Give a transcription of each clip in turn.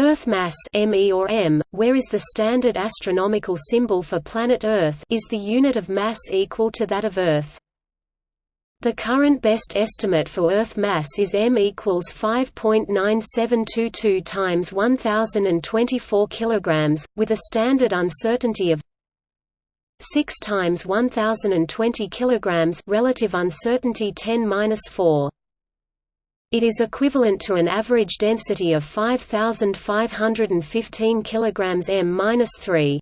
Earth mass ME or m, where is the standard astronomical symbol for planet Earth is the unit of mass equal to that of Earth. The current best estimate for Earth mass is m equals 5.9722 times 1024 kilograms, with a standard uncertainty of 6 times 1020 kilograms, relative uncertainty 10-4. It is equivalent to an average density of 5515 kg m-3.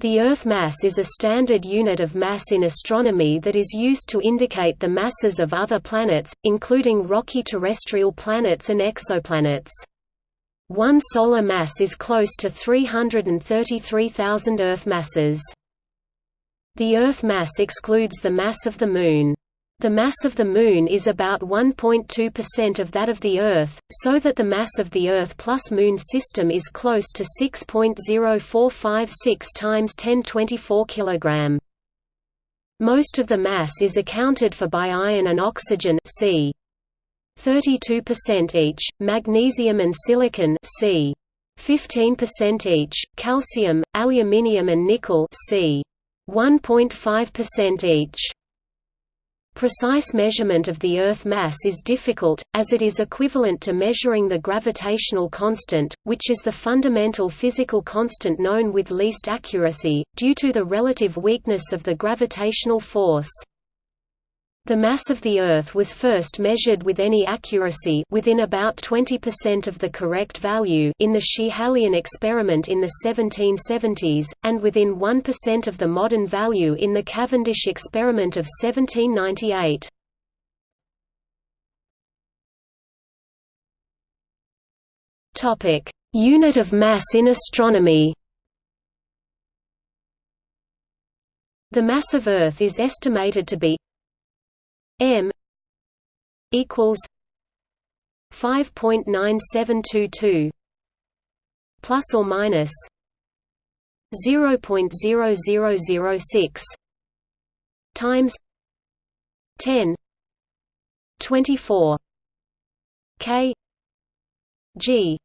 The Earth mass is a standard unit of mass in astronomy that is used to indicate the masses of other planets, including rocky terrestrial planets and exoplanets. One solar mass is close to 333,000 Earth masses. The Earth mass excludes the mass of the Moon. The mass of the Moon is about 1.2% of that of the Earth, so that the mass of the Earth plus Moon system is close to 6.0456 times 1024 kg. Most of the mass is accounted for by iron and oxygen c. 32% each, magnesium and silicon c. 15% each, calcium, aluminium and nickel c. 1.5% each. Precise measurement of the Earth mass is difficult, as it is equivalent to measuring the gravitational constant, which is the fundamental physical constant known with least accuracy, due to the relative weakness of the gravitational force. The mass of the Earth was first measured with any accuracy within about 20% of the correct value in the Schiehallion experiment in the 1770s, and within 1% of the modern value in the Cavendish experiment of 1798. Unit of mass in astronomy The mass of Earth is estimated to be m equals 5.9722 plus or minus 0.0006 times 10 24 k g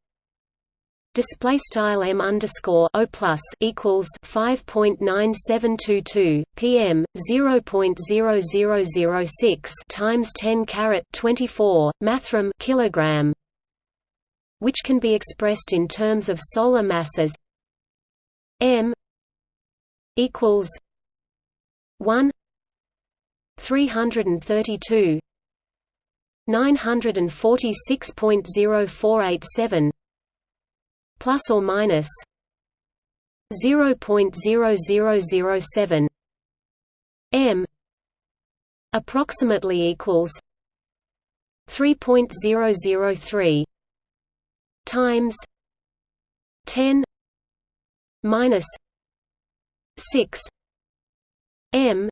display style m underscore o plus equals 5.9722 pm 0.0006 times 10 carat 24 mathrm kilogram which can be expressed in terms of solar masses m equals 1 332 946.0487 plus or minus 0.0007 m approximately equals 3.003 times 10 minus 6 m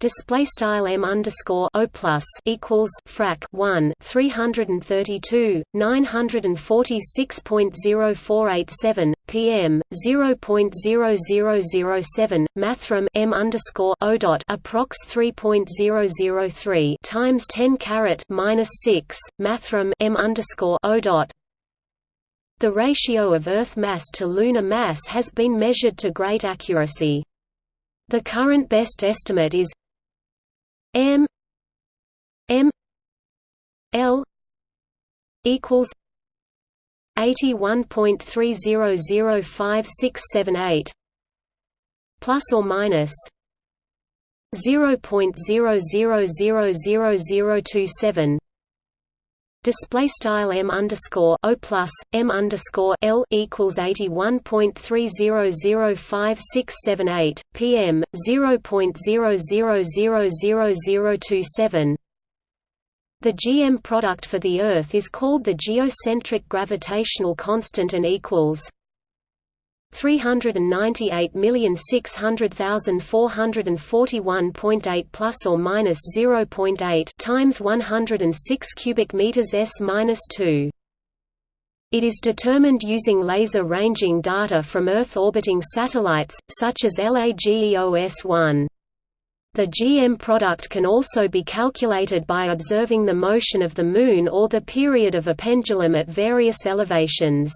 display style m underscore o plus equals frac 1 332 946.0487 pm 0.0007 mathrm m underscore o dot approx 3.003 times 10 caret minus 6 mathrm m underscore o dot the ratio of Earth mass to lunar mass has been measured to great accuracy. The current best estimate is M M L equals eighty one point three zero zero five six seven eight plus or minus zero point zero zero zero zero zero two seven display style m underscore o plus m underscore l equals eighty one point three zero zero five six seven eight pm zero point zero zero zero zero zero two seven. The GM product for the Earth is called the geocentric gravitational constant and equals 398,600,441.8 plus or minus 0.8 times 106 cubic meters s minus 2. It is determined using laser ranging data from Earth orbiting satellites, such as LAGEOS-1. The GM product can also be calculated by observing the motion of the Moon or the period of a pendulum at various elevations.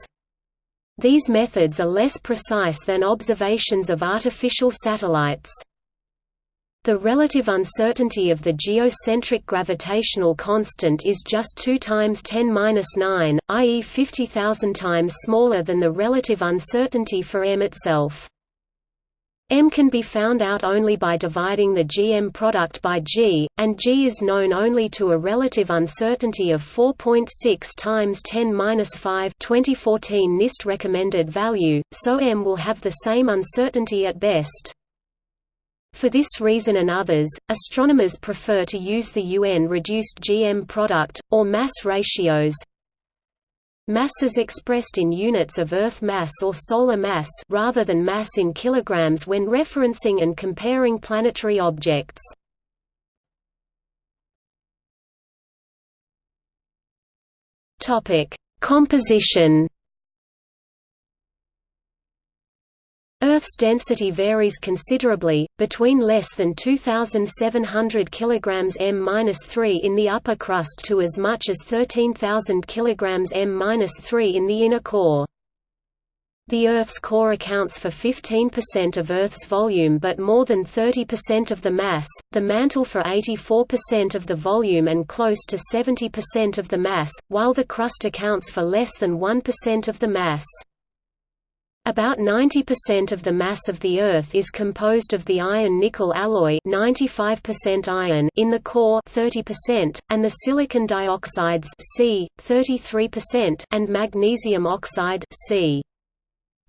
These methods are less precise than observations of artificial satellites. The relative uncertainty of the geocentric gravitational constant is just 2 times 10^-9, i.e. 50,000 times smaller than the relative uncertainty for m itself. M can be found out only by dividing the GM product by G, and G is known only to a relative uncertainty of 4.6 times 10^-5 2014 NIST recommended value, so M will have the same uncertainty at best. For this reason and others, astronomers prefer to use the UN-reduced GM product, or mass ratios, Mass is expressed in units of Earth mass or solar mass rather than mass in kilograms when referencing and comparing planetary objects. Topic: Composition Earth's density varies considerably, between less than 2,700 kg m-3 in the upper crust to as much as 13,000 kg m-3 in the inner core. The Earth's core accounts for 15% of Earth's volume but more than 30% of the mass, the mantle for 84% of the volume and close to 70% of the mass, while the crust accounts for less than 1% of the mass. About 90% of the mass of the Earth is composed of the iron-nickel alloy 95% iron in the core 30%, and the silicon dioxides C, 33% and magnesium oxide C,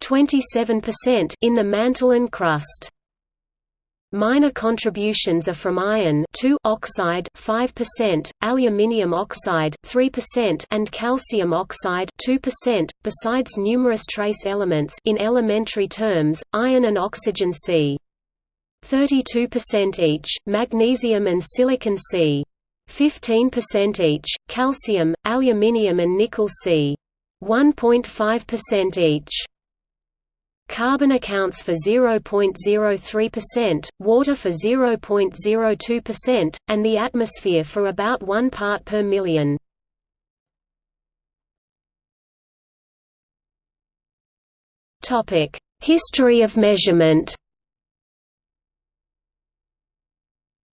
27% in the mantle and crust. Minor contributions are from iron oxide 5%, aluminium oxide 3% and calcium oxide 2%, besides numerous trace elements in elementary terms, iron and oxygen C. 32% each, magnesium and silicon C. 15% each, calcium, aluminium and nickel C. 1.5% each. Carbon accounts for 0.03%, water for 0.02%, and the atmosphere for about 1 part per million. History of measurement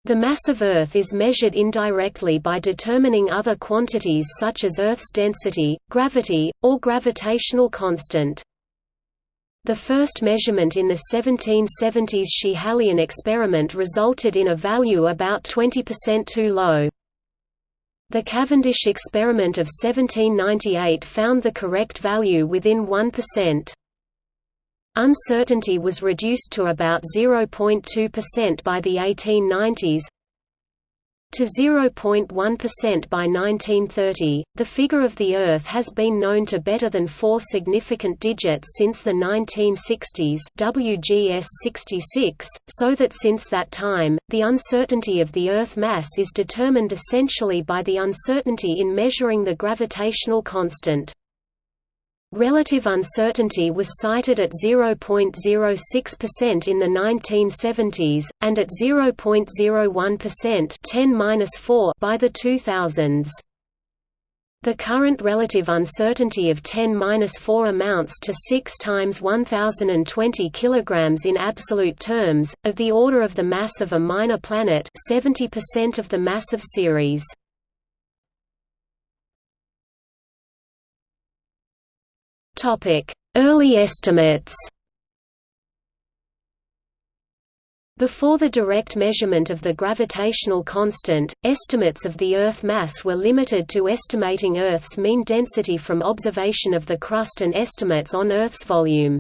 The mass of Earth is measured indirectly by determining other quantities such as Earth's density, gravity, or gravitational constant. The first measurement in the 1770s Schiehallion experiment resulted in a value about 20% too low. The Cavendish experiment of 1798 found the correct value within 1%. Uncertainty was reduced to about 0.2% by the 1890s, to 0.1% by 1930. The figure of the Earth has been known to better than four significant digits since the 1960s WGS 66, so that since that time, the uncertainty of the Earth mass is determined essentially by the uncertainty in measuring the gravitational constant. Relative uncertainty was cited at 0.06% in the 1970s, and at 0.01% 10 by the 2000s. The current relative uncertainty of 10-4 amounts to 6 times 1020 kg in absolute terms, of the order of the mass of a minor planet 70% of the mass of Ceres. Early estimates Before the direct measurement of the gravitational constant, estimates of the Earth mass were limited to estimating Earth's mean density from observation of the crust and estimates on Earth's volume.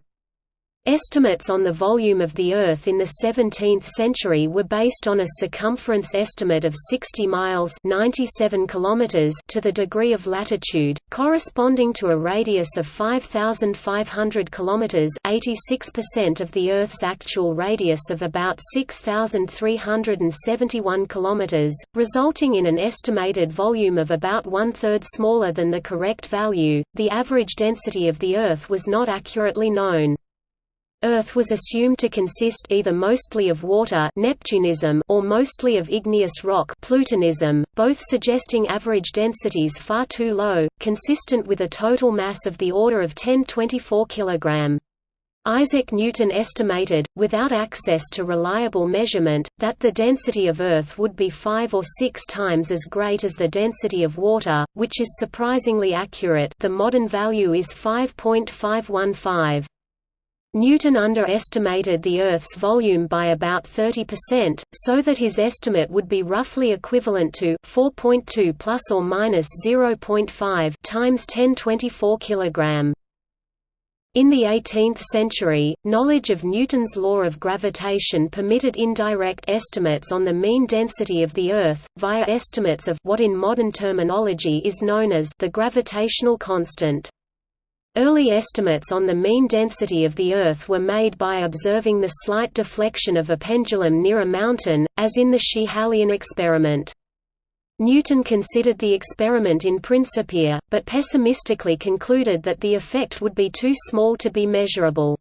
Estimates on the volume of the Earth in the 17th century were based on a circumference estimate of 60 miles 97 kilometers to the degree of latitude, corresponding to a radius of 5,500 kilometers 86% of the Earth's actual radius of about 6,371 kilometers, resulting in an estimated volume of about one-third smaller than the correct value. The average density of the Earth was not accurately known. Earth was assumed to consist either mostly of water Neptunism or mostly of igneous rock Plutonism, both suggesting average densities far too low, consistent with a total mass of the order of 10-24 kg. Isaac Newton estimated, without access to reliable measurement, that the density of Earth would be five or six times as great as the density of water, which is surprisingly accurate the modern value is 5.515. Newton underestimated the Earth's volume by about 30%, so that his estimate would be roughly equivalent to 4.2 plus or minus 0.5 times 1024 kg. In the 18th century, knowledge of Newton's law of gravitation permitted indirect estimates on the mean density of the Earth, via estimates of what in modern terminology is known as the gravitational constant. Early estimates on the mean density of the Earth were made by observing the slight deflection of a pendulum near a mountain, as in the Schiehallion experiment. Newton considered the experiment in Principia, but pessimistically concluded that the effect would be too small to be measurable.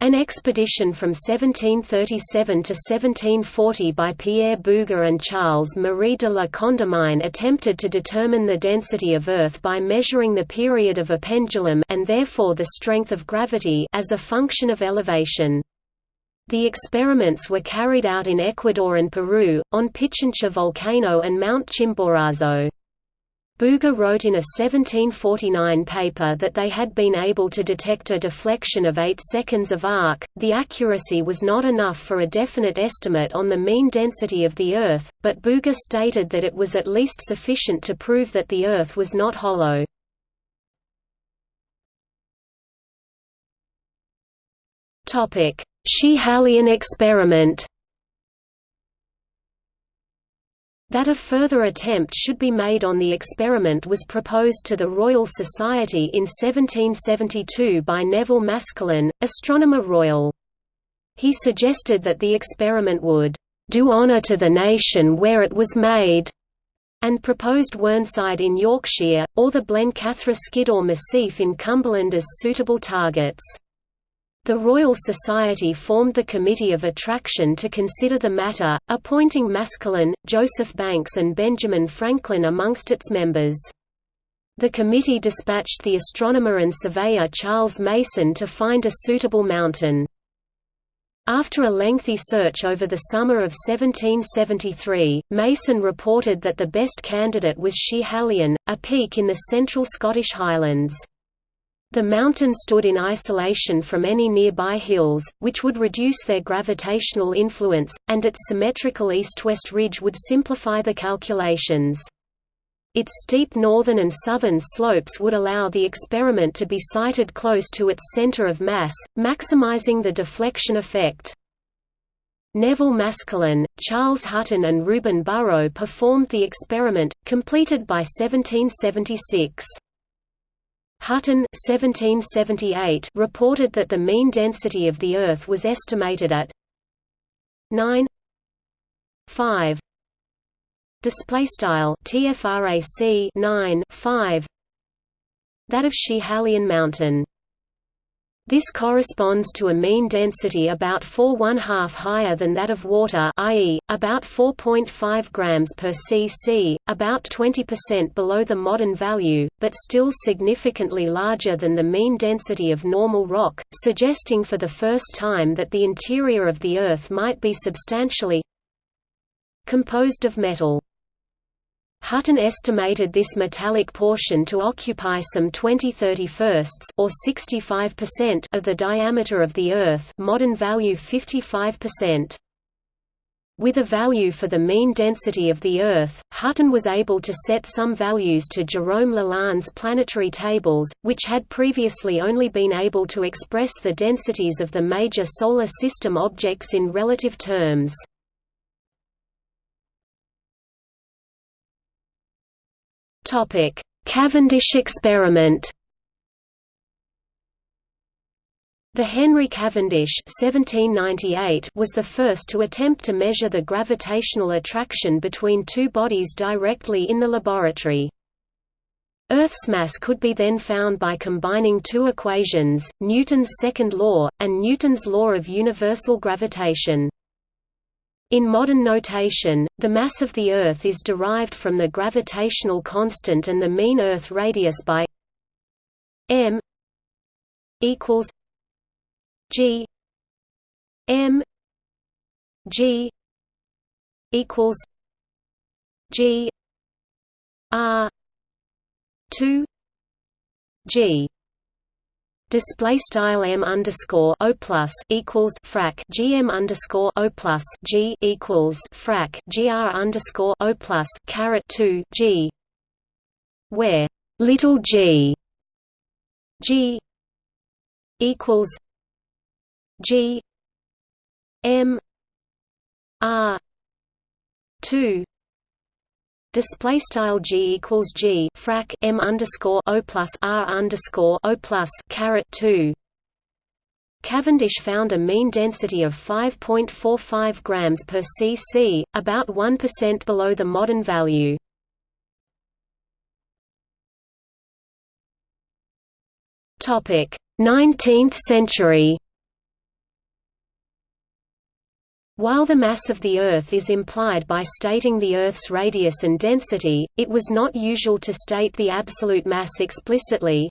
An expedition from 1737 to 1740 by Pierre Bouguer and Charles Marie de la Condamine attempted to determine the density of Earth by measuring the period of a pendulum and therefore the strength of gravity as a function of elevation. The experiments were carried out in Ecuador and Peru, on Pichincha volcano and Mount Chimborazo. Bouguer wrote in a 1749 paper that they had been able to detect a deflection of 8 seconds of arc. The accuracy was not enough for a definite estimate on the mean density of the Earth, but Bouguer stated that it was at least sufficient to prove that the Earth was not hollow. Topic: experiment That a further attempt should be made on the experiment was proposed to the Royal Society in 1772 by Nevil Maskelyne, Astronomer Royal. He suggested that the experiment would "...do honour to the nation where it was made", and proposed Whernside in Yorkshire, or the Blencathra Skiddaw Massif in Cumberland as suitable targets. The Royal Society formed the Committee of Attraction to consider the matter, appointing Maskelyne, Joseph Banks and Benjamin Franklin amongst its members. The committee dispatched the astronomer and surveyor Charles Mason to find a suitable mountain. After a lengthy search over the summer of 1773, Mason reported that the best candidate was Schiehallion, a peak in the central Scottish Highlands. The mountain stood in isolation from any nearby hills, which would reduce their gravitational influence, and its symmetrical east-west ridge would simplify the calculations. Its steep northern and southern slopes would allow the experiment to be sited close to its center of mass, maximizing the deflection effect. Nevil Maskelyne, Charles Hutton and Reuben Burrow performed the experiment, completed by 1776. Hutton 1778 reported that the mean density of the Earth was estimated at 9 5 display style tfrac 9 5 that of Schiehallion Mountain this corresponds to a mean density about 4 1/2 higher than that of water i.e., about 4.5 grams per cc, about 20% below the modern value, but still significantly larger than the mean density of normal rock, suggesting for the first time that the interior of the Earth might be substantially composed of metal. Hutton estimated this metallic portion to occupy some 20 31 or 65% of the diameter of the Earth modern value 55%. With a value for the mean density of the Earth, Hutton was able to set some values to Jerome Lalande's planetary tables, which had previously only been able to express the densities of the major Solar System objects in relative terms. Topic: Cavendish experiment. The Henry Cavendish (1798) was the first to attempt to measure the gravitational attraction between two bodies directly in the laboratory. Earth's mass could be then found by combining two equations, Newton's second law, and Newton's law of universal gravitation. In modern notation, the mass of the Earth is derived from the gravitational constant and the mean Earth radius by m equals g m g equals g r 2 g display style m underscore o plus equals frac gm underscore o plus g equals frac gr underscore o plus caret 2 g where little g g equals g m r 2 Display style g equals g frac m underscore o plus r underscore o plus caret two. Cavendish found a mean density of 5.45 grams per cc, about 1% below the modern value. Topic: 19th century. While the mass of the Earth is implied by stating the Earth's radius and density, it was not usual to state the absolute mass explicitly.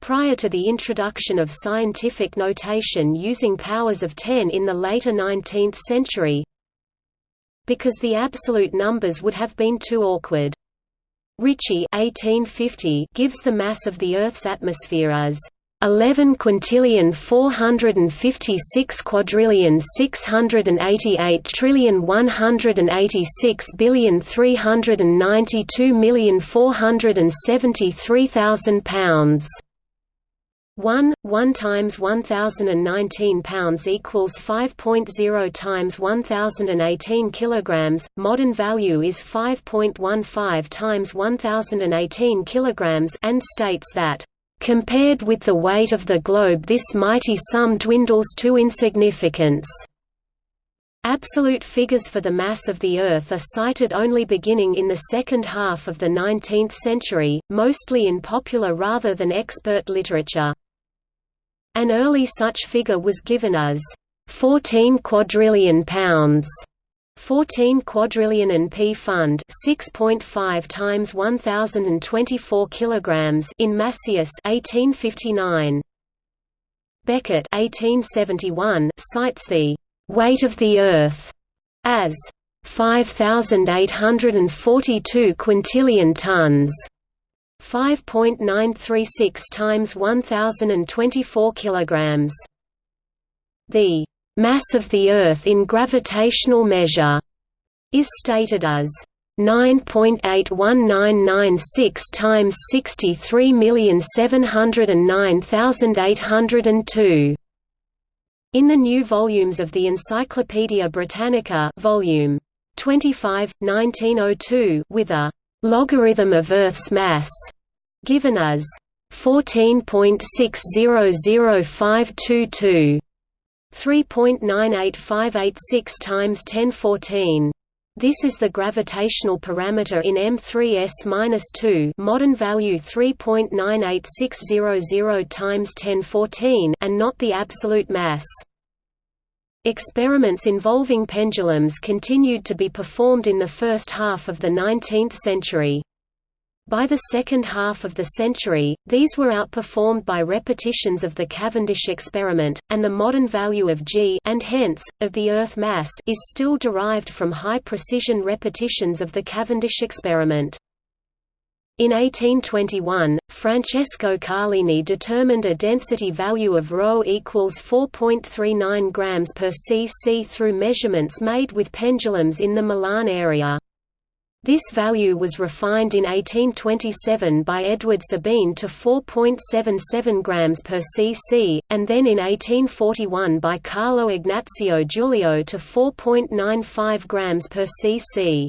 Prior to the introduction of scientific notation using powers of 10 in the later 19th century, because the absolute numbers would have been too awkward. Ritchie 1850 gives the mass of the Earth's atmosphere as 11 quintillion 456 quadrillion 688 trillion 186 billion 392 million 473,000 pounds. 1 1 times 1019 pounds equals 5.0 times 1018 kilograms modern value is 5.15 times 1018 kilograms and states that Compared with the weight of the globe this mighty sum dwindles to insignificance. Absolute figures for the mass of the Earth are cited only beginning in the second half of the 19th century, mostly in popular rather than expert literature. An early such figure was given as 14 quadrillion pounds 14 quadrillion and P fund 6.5 times 1024 kilograms in Masius 1859 Beckett 1871 cites the weight of the earth as 5842 quintillion tons 5.936 times 1024 kilograms. The mass of the Earth in gravitational measure is stated as 9.81996 times 63,709,802. In the new volumes of the Encyclopaedia Britannica volume 25, 1902 with a logarithm of Earth's mass given as 14.600522 3.98586 times 1014. This is the gravitational parameter in M3s-2 modern value 3.98600 times 1014 and not the absolute mass. Experiments involving pendulums continued to be performed in the first half of the 19th century. By the second half of the century, these were outperformed by repetitions of the Cavendish experiment, and the modern value of g and hence, of the Earth mass is still derived from high-precision repetitions of the Cavendish experiment. In 1821, Francesco Carlini determined a density value of ρ equals 4.39 grams per cc through measurements made with pendulums in the Milan area. This value was refined in 1827 by Edward Sabine to 4.77 grams per cc, and then in 1841 by Carlo Ignazio Giulio to 4.95 grams per cc.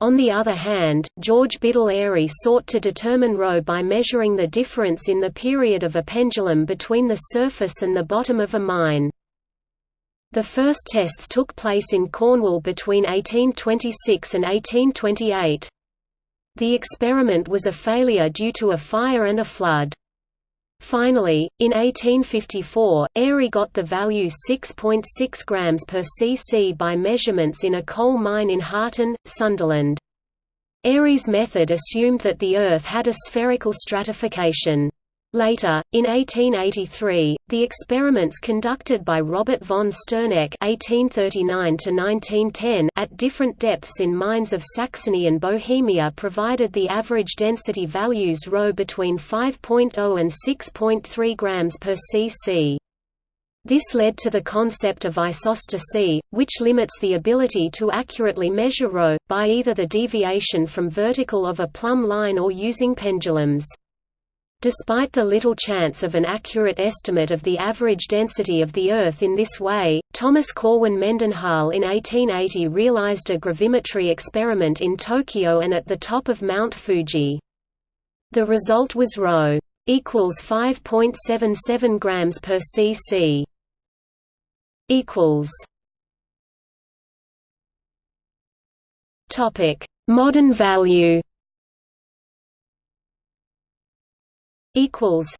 On the other hand, George Biddle Airy sought to determine ρ by measuring the difference in the period of a pendulum between the surface and the bottom of a mine. The first tests took place in Cornwall between 1826 and 1828. The experiment was a failure due to a fire and a flood. Finally, in 1854, Airy got the value 6.6 .6 grams per cc by measurements in a coal mine in Harton, Sunderland. Airy's method assumed that the Earth had a spherical stratification. Later, in 1883, the experiments conducted by Robert von Sterneck (1839–1910) at different depths in mines of Saxony and Bohemia provided the average density values ρ between 5.0 and 6.3 grams per cc. This led to the concept of isostasy, which limits the ability to accurately measure ρ, by either the deviation from vertical of a plumb line or using pendulums. Despite the little chance of an accurate estimate of the average density of the Earth in this way, Thomas Corwin Mendenhall in 1880 realized a gravimetry experiment in Tokyo and at the top of Mount Fuji. The result was ρ equals 5.77 grams per cc. equals Topic: Modern value equals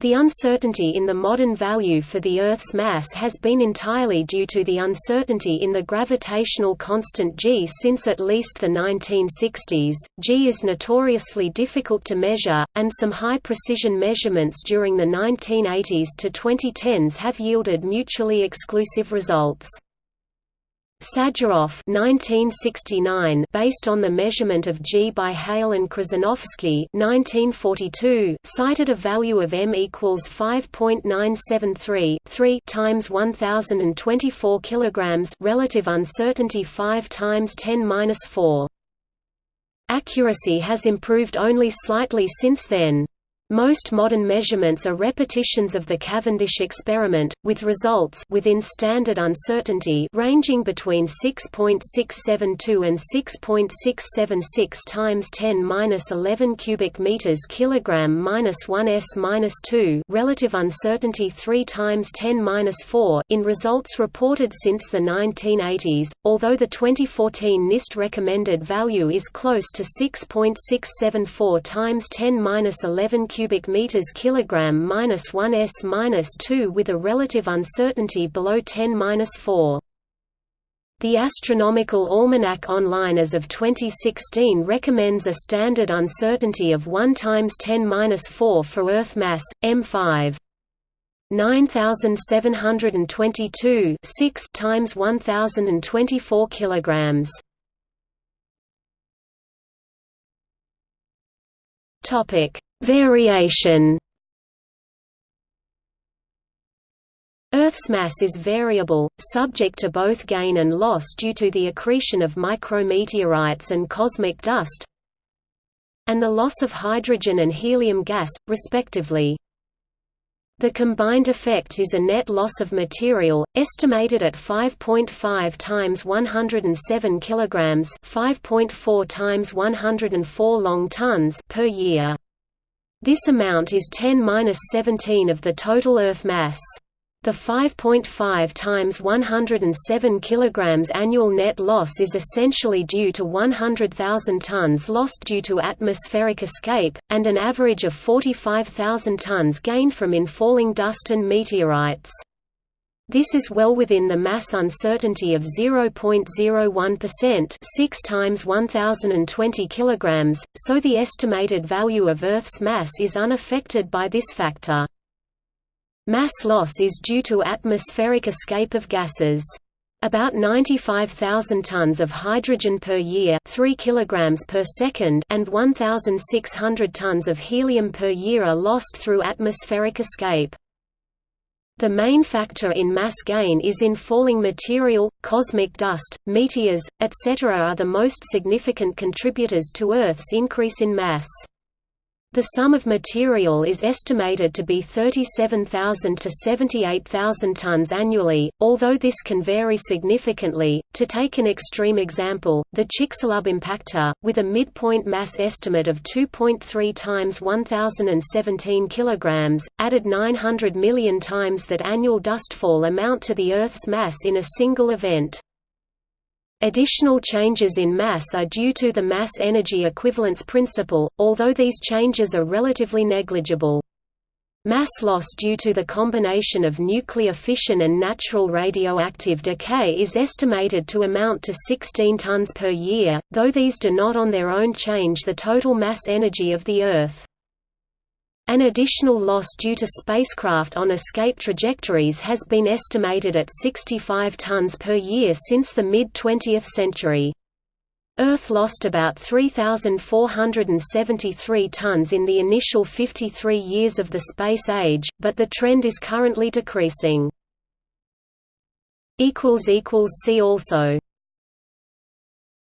the uncertainty in the modern value for the Earth's mass has been entirely due to the uncertainty in the gravitational constant g since at least the 1960s. g is notoriously difficult to measure, and some high-precision measurements during the 1980s to 2010s have yielded mutually exclusive results. 1969 based on the measurement of G by Heyl and 1942 cited a value of m equals 5.973 3 times 1024 kilograms relative uncertainty 5 times 10 4 Accuracy has improved only slightly since then. Most modern measurements are repetitions of the Cavendish experiment, with results within standard uncertainty ranging between 6.672 and 6.676 times 10^-11 cubic meters kilogram minus 1 s minus 2 relative uncertainty 3 times 10^-4 in results reported since the 1980s. Although the 2014 NIST recommended value is close to 6.674 times 10^-11 cubic meters kilogram minus 1 s minus 2 with a relative uncertainty below 10 minus 4. The Astronomical Almanac Online as of 2016 recommends a standard uncertainty of 1 times 10 minus 4 for Earth mass M5. 9722 6 times 1024 kilograms. Topic Variation Earth's mass is variable, subject to both gain and loss due to the accretion of micrometeorites and cosmic dust and the loss of hydrogen and helium gas, respectively. The combined effect is a net loss of material, estimated at 5.5 times 107 kilograms, 5.4 times 104 long tons per year. This amount is 10-17 of the total Earth mass. The 5.5 times 107 kg annual net loss is essentially due to 100,000 tons lost due to atmospheric escape, and an average of 45,000 tons gained from infalling dust and meteorites. This is well within the mass uncertainty of 0.01% 6 times 1020 kilograms, so the estimated value of Earth's mass is unaffected by this factor. Mass loss is due to atmospheric escape of gases. About 95,000 tons of hydrogen per year 3 kilograms per second and 1,600 tons of helium per year are lost through atmospheric escape. The main factor in mass gain is in falling material, cosmic dust, meteors, etc. are the most significant contributors to Earth's increase in mass. The sum of material is estimated to be 37,000 to 78,000 tons annually, although this can vary significantly. To take an extreme example, the Chicxulub impactor, with a midpoint mass estimate of 2.3 times 1017 kilograms, added 900 million times that annual dustfall amount to the Earth's mass in a single event. Additional changes in mass are due to the mass-energy equivalence principle, although these changes are relatively negligible. Mass loss due to the combination of nuclear fission and natural radioactive decay is estimated to amount to 16 tons per year, though these do not on their own change the total mass energy of the Earth. An additional loss due to spacecraft on escape trajectories has been estimated at 65 tons per year since the mid-20th century. Earth lost about 3,473 tons in the initial 53 years of the space age, but the trend is currently decreasing. See also